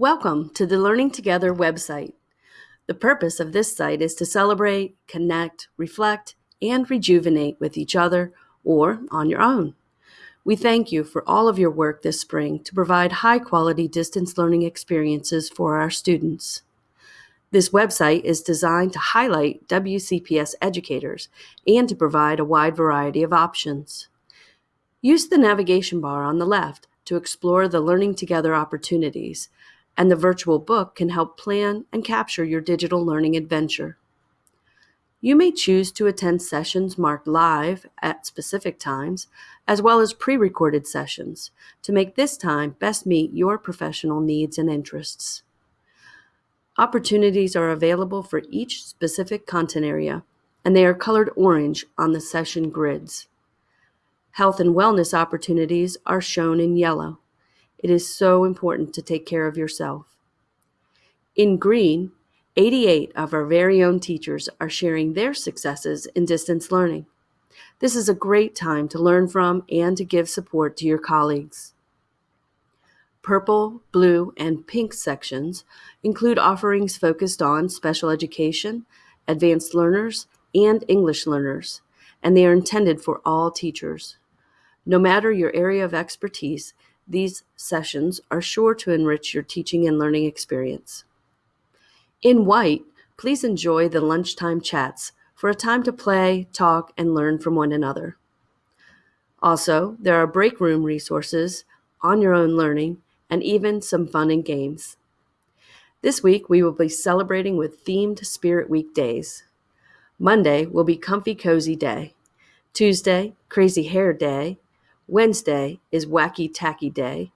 Welcome to the Learning Together website. The purpose of this site is to celebrate, connect, reflect, and rejuvenate with each other or on your own. We thank you for all of your work this spring to provide high quality distance learning experiences for our students. This website is designed to highlight WCPS educators and to provide a wide variety of options. Use the navigation bar on the left to explore the Learning Together opportunities and the virtual book can help plan and capture your digital learning adventure. You may choose to attend sessions marked live at specific times, as well as pre recorded sessions, to make this time best meet your professional needs and interests. Opportunities are available for each specific content area, and they are colored orange on the session grids. Health and wellness opportunities are shown in yellow. It is so important to take care of yourself. In green, 88 of our very own teachers are sharing their successes in distance learning. This is a great time to learn from and to give support to your colleagues. Purple, blue, and pink sections include offerings focused on special education, advanced learners, and English learners, and they are intended for all teachers. No matter your area of expertise, these sessions are sure to enrich your teaching and learning experience. In white, please enjoy the lunchtime chats for a time to play, talk, and learn from one another. Also, there are break room resources, on your own learning, and even some fun and games. This week, we will be celebrating with themed Spirit Week days. Monday will be Comfy Cozy Day. Tuesday, Crazy Hair Day. Wednesday is Wacky Tacky Day.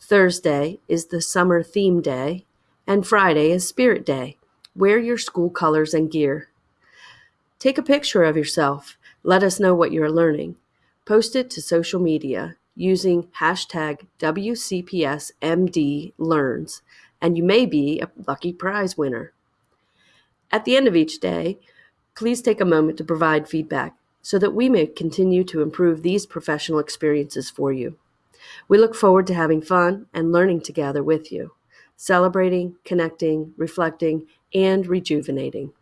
Thursday is the Summer Theme Day. And Friday is Spirit Day. Wear your school colors and gear. Take a picture of yourself. Let us know what you're learning. Post it to social media using hashtag WCPSMDLearns, and you may be a lucky prize winner. At the end of each day, please take a moment to provide feedback so that we may continue to improve these professional experiences for you. We look forward to having fun and learning together with you, celebrating, connecting, reflecting, and rejuvenating.